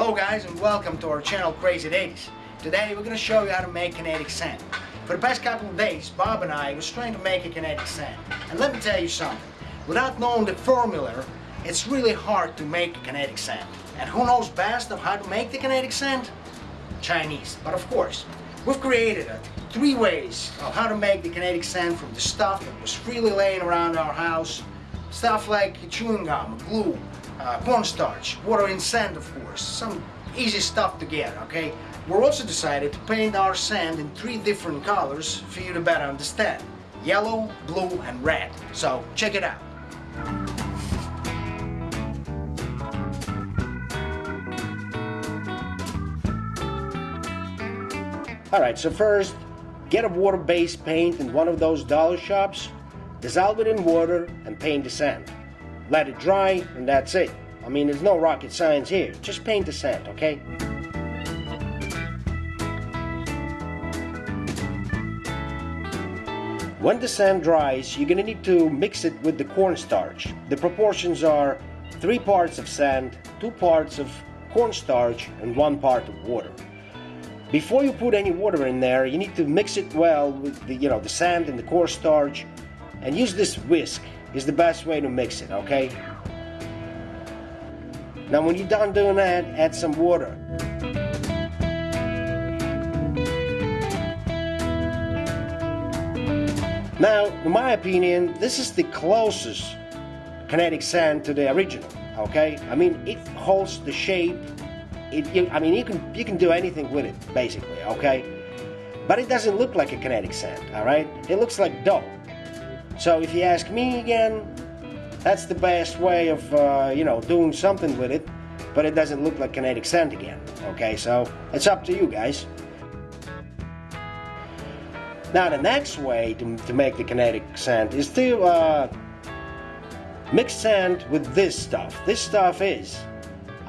Hello guys and welcome to our channel Crazy Days. Today we're going to show you how to make kinetic sand. For the past couple of days Bob and I was trying to make a kinetic sand. And let me tell you something, without knowing the formula it's really hard to make a kinetic sand. And who knows best of how to make the kinetic sand? Chinese. But of course, we've created a three ways of how to make the kinetic sand from the stuff that was freely laying around our house. Stuff like chewing gum, glue, uh, cornstarch, water and sand of course, some easy stuff to get, okay? We're also decided to paint our sand in three different colors for you to better understand. Yellow, blue and red. So check it out. Alright, so first, get a water-based paint in one of those dollar shops, dissolve it in water and paint the sand let it dry, and that's it. I mean, there's no rocket science here. Just paint the sand, okay? When the sand dries, you're gonna need to mix it with the cornstarch. The proportions are three parts of sand, two parts of cornstarch, and one part of water. Before you put any water in there, you need to mix it well with the, you know, the sand and the cornstarch, and use this whisk is the best way to mix it, okay? Now when you're done doing that, add some water. Now, in my opinion, this is the closest kinetic sand to the original, okay? I mean, it holds the shape. It, you, I mean, you can, you can do anything with it, basically, okay? But it doesn't look like a kinetic sand, all right? It looks like dough. So if you ask me again, that's the best way of, uh, you know, doing something with it, but it doesn't look like kinetic sand again. Okay, so it's up to you guys. Now the next way to, to make the kinetic sand is to uh, mix sand with this stuff. This stuff is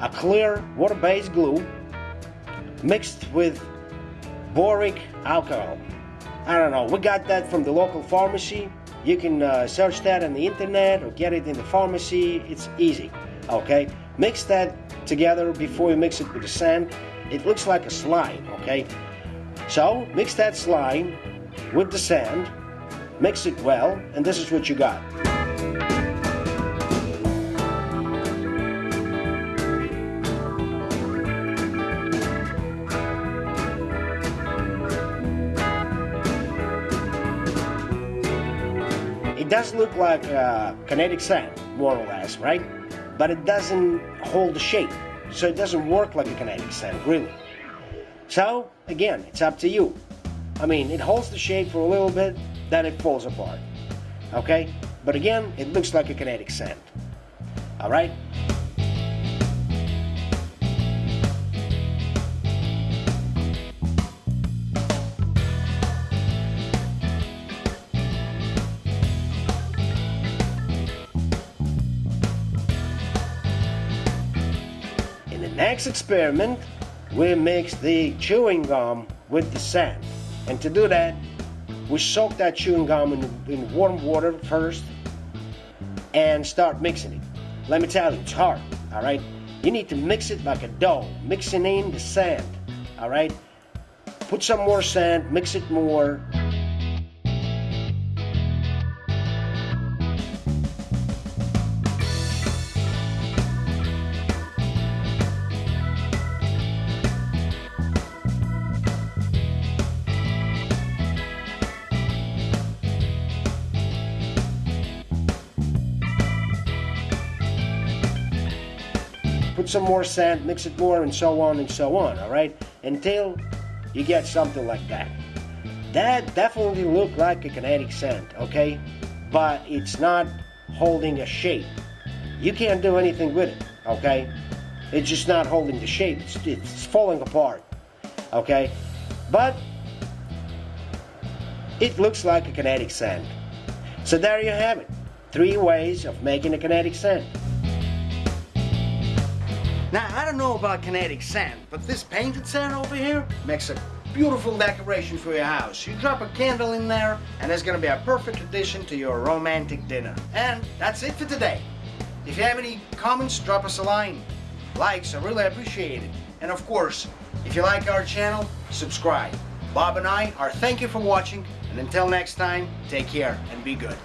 a clear water-based glue mixed with boric alcohol. I don't know, we got that from the local pharmacy you can uh, search that on the internet or get it in the pharmacy. It's easy. Okay, mix that together before you mix it with the sand. It looks like a slime. Okay, so mix that slime with the sand, mix it well, and this is what you got. Does look like uh, kinetic sand, more or less, right? But it doesn't hold the shape, so it doesn't work like a kinetic sand, really. So, again, it's up to you. I mean, it holds the shape for a little bit, then it falls apart. Okay? But again, it looks like a kinetic sand. Alright? Next experiment, we mix the chewing gum with the sand. And to do that, we soak that chewing gum in, in warm water first and start mixing it. Let me tell you, it's hard, all right? You need to mix it like a dough, mixing in the sand, all right? Put some more sand, mix it more, put some more sand, mix it more, and so on and so on, all right? Until you get something like that. That definitely looked like a kinetic sand, okay? But it's not holding a shape. You can't do anything with it, okay? It's just not holding the shape. It's, it's falling apart, okay? But it looks like a kinetic sand. So there you have it. Three ways of making a kinetic sand. Now, I don't know about kinetic sand, but this painted sand over here makes a beautiful decoration for your house. You drop a candle in there, and it's gonna be a perfect addition to your romantic dinner. And that's it for today. If you have any comments, drop us a line. likes are really appreciated. And of course, if you like our channel, subscribe. Bob and I are thank you for watching and until next time, take care and be good.